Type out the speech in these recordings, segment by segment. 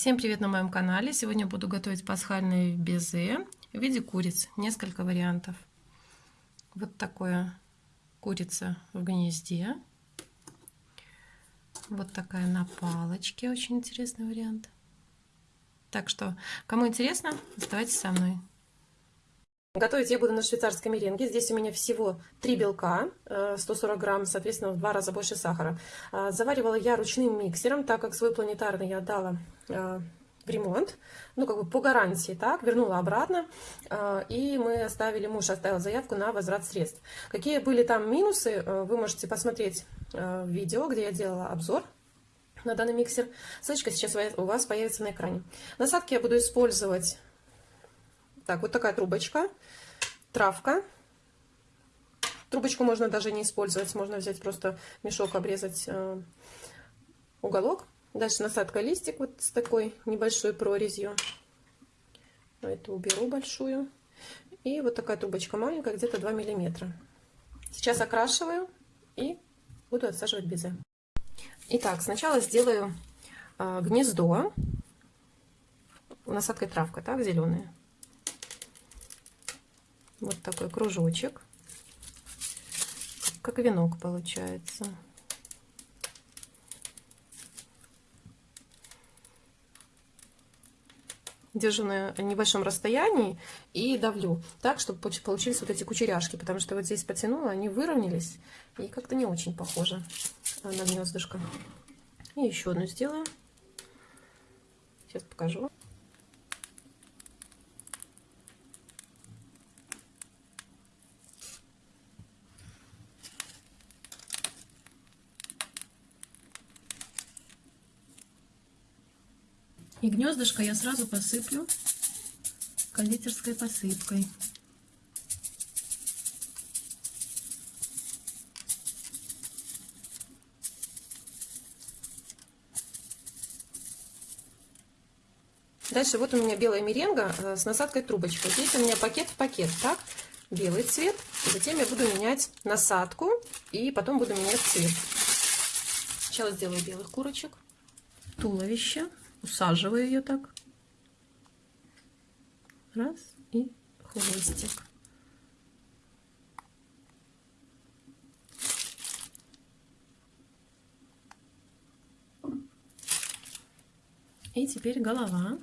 Всем привет на моем канале! Сегодня буду готовить пасхальные безе в виде куриц. Несколько вариантов. Вот такое курица в гнезде. Вот такая на палочке. Очень интересный вариант. Так что, кому интересно, оставайтесь со мной. Готовить я буду на швейцарской меренге. Здесь у меня всего 3 белка, 140 э, грамм, соответственно, в два раза больше сахара. А, заваривала я ручным миксером, так как свой планетарный я отдала э, в ремонт, ну, как бы по гарантии, так, вернула обратно, э, и мы оставили, муж оставил заявку на возврат средств. Какие были там минусы, вы можете посмотреть видео, где я делала обзор на данный миксер. Ссылочка сейчас у вас появится на экране. Насадки я буду использовать так, вот такая трубочка, травка. Трубочку можно даже не использовать, можно взять просто мешок, обрезать э, уголок. Дальше насадка листик вот с такой небольшой прорезью. Эту уберу большую. И вот такая трубочка маленькая, где-то 2 миллиметра. Сейчас окрашиваю и буду отсаживать безе. Итак, сначала сделаю э, гнездо насадкой травка, так, зеленая вот такой кружочек, как венок получается. Держу на небольшом расстоянии и давлю так, чтобы получились вот эти кучеряшки, потому что вот здесь потянула, они выровнялись и как-то не очень похоже на гнездышко. И еще одну сделаю. Сейчас покажу. И гнездышко я сразу посыплю кондитерской посыпкой. Дальше вот у меня белая меренга э, с насадкой трубочкой. Здесь у меня пакет в пакет, так? Белый цвет. Затем я буду менять насадку и потом буду менять цвет. Сначала сделаю белых курочек. Туловище усаживаю ее так. Раз и хвостик. И теперь голова.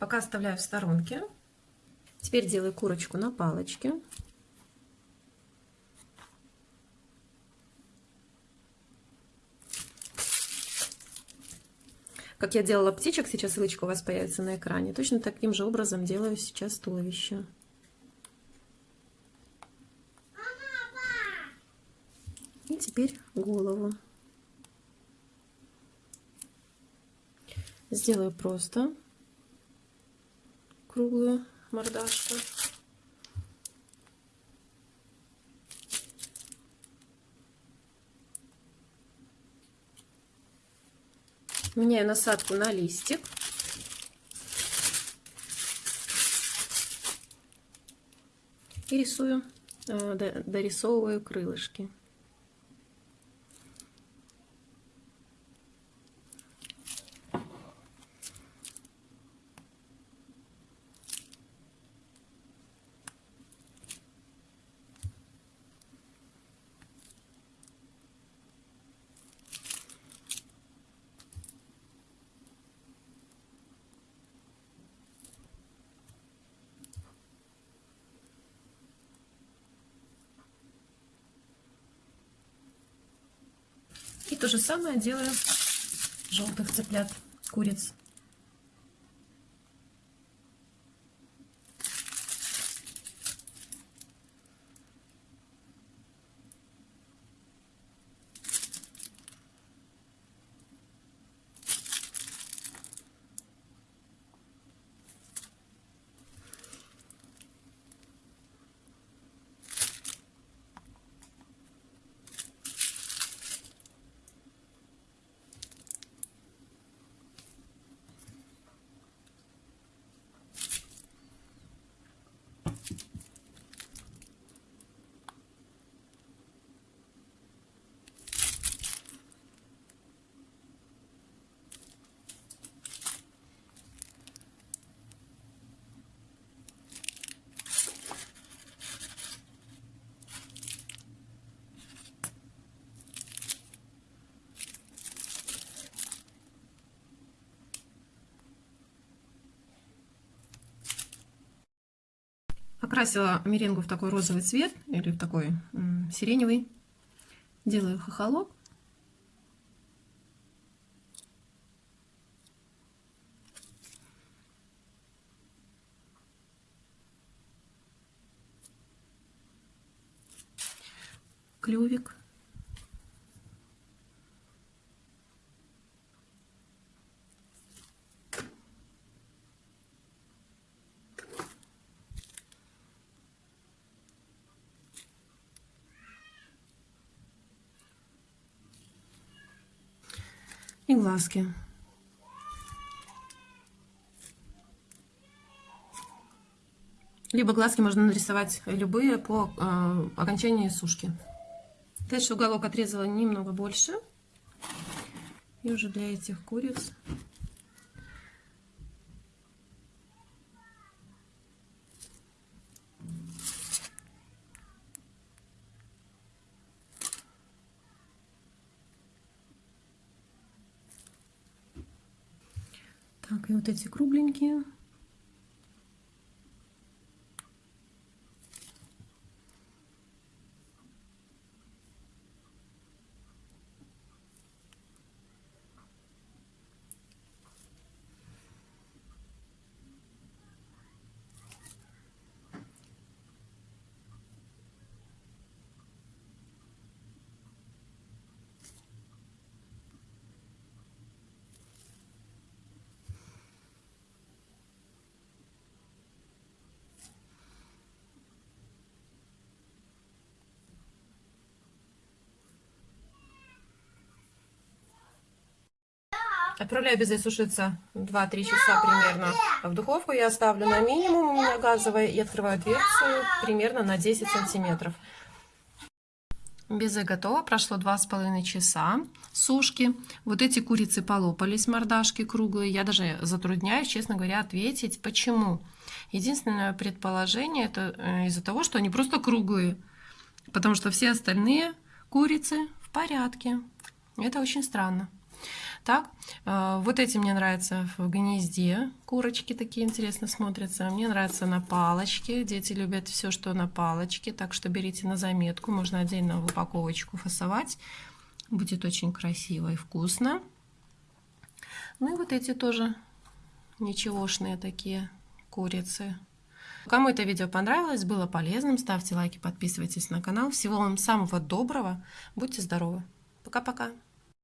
Пока оставляю в сторонке. Теперь делаю курочку на палочке. Как я делала птичек, сейчас ссылочка у вас появится на экране. Точно таким же образом делаю сейчас туловище. И теперь голову. Сделаю просто круглую мордашку. Меняю насадку на листик. И рисую, э, дорисовываю крылышки. То же самое делаю желтых цыплят, куриц. Покрасила меренгу в такой розовый цвет или в такой сиреневый. Делаю хохолок. Клювик. И глазки. Либо глазки можно нарисовать любые по э, окончании сушки. Дальше уголок отрезала немного больше. И уже для этих куриц Так, и вот эти кругленькие. Отправляю безе сушиться 2-3 часа примерно в духовку. Я ставлю на минимум, у меня газовая, и открываю дверцу примерно на 10 сантиметров. Безе готово, прошло 2,5 часа сушки. Вот эти курицы полопались, мордашки круглые. Я даже затрудняюсь, честно говоря, ответить, почему. Единственное предположение, это э, из-за того, что они просто круглые. Потому что все остальные курицы в порядке. Это очень странно. Так, э, вот эти мне нравятся в гнезде. Курочки такие интересно смотрятся. Мне нравятся на палочке. Дети любят все, что на палочке. Так что берите на заметку. Можно отдельно в упаковочку фасовать. Будет очень красиво и вкусно. Ну и вот эти тоже ничегошные такие курицы. Кому это видео понравилось, было полезным, ставьте лайки, подписывайтесь на канал. Всего вам самого доброго. Будьте здоровы. Пока-пока.